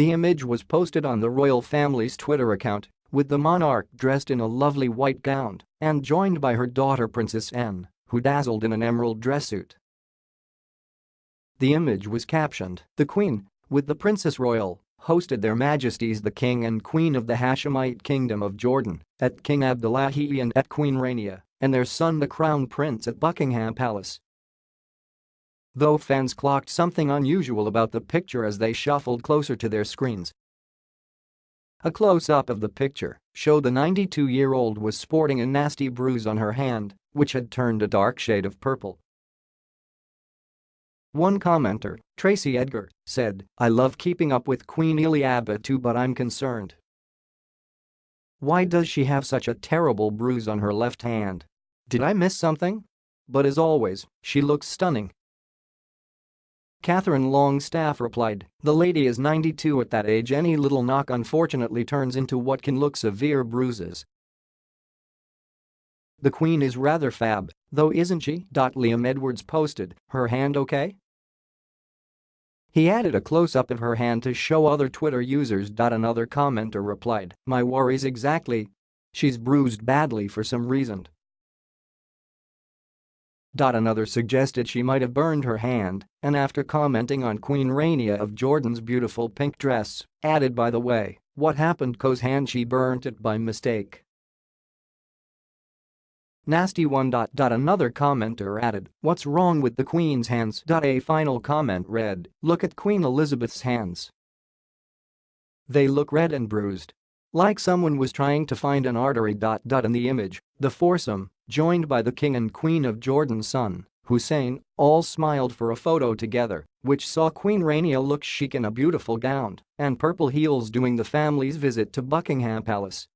The image was posted on the royal family's Twitter account, with the monarch dressed in a lovely white gown and joined by her daughter Princess Anne, who dazzled in an emerald dress suit. The image was captioned, The Queen, with the Princess Royal, hosted their majesties the King and Queen of the Hashemite Kingdom of Jordan, at King Abdullahi and at Queen Rania, and their son the Crown Prince at Buckingham Palace. Though fans clocked something unusual about the picture as they shuffled closer to their screens. A close-up of the picture showed the 92-year-old was sporting a nasty bruise on her hand, which had turned a dark shade of purple. One commenter, Tracy Edgar, said, I love keeping up with Queen Elizabeth too but I'm concerned. Why does she have such a terrible bruise on her left hand? Did I miss something? But as always, she looks stunning. Catherine Longstaff replied, the lady is 92 at that age any little knock unfortunately turns into what can look severe bruises. The queen is rather fab, though isn't she? Liam Edwards posted, her hand okay? He added a close-up of her hand to show other Twitter users. Another commenter replied, my worries exactly. She's bruised badly for some reason. Another suggested she might have burned her hand, and after commenting on Queen Rania of Jordan's beautiful pink dress, added by the way, what happened cause hand she burnt it by mistake. Nasty one. Another commenter added, what's wrong with the Queen's hands? A final comment read, look at Queen Elizabeth's hands. They look red and bruised. Like someone was trying to find an artery. In the image, the foursome, joined by the king and queen of Jordan's son, Hussein, all smiled for a photo together, which saw Queen Rania look chic in a beautiful gown and purple heels during the family's visit to Buckingham Palace.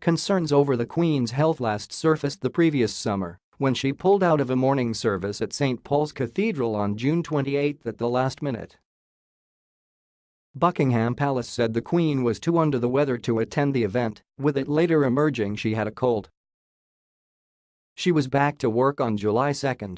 Concerns over the Queen's health last surfaced the previous summer when she pulled out of a morning service at St. Paul's Cathedral on June 28 at the last minute. Buckingham Palace said the Queen was too under the weather to attend the event, with it later emerging she had a cold. She was back to work on July 2.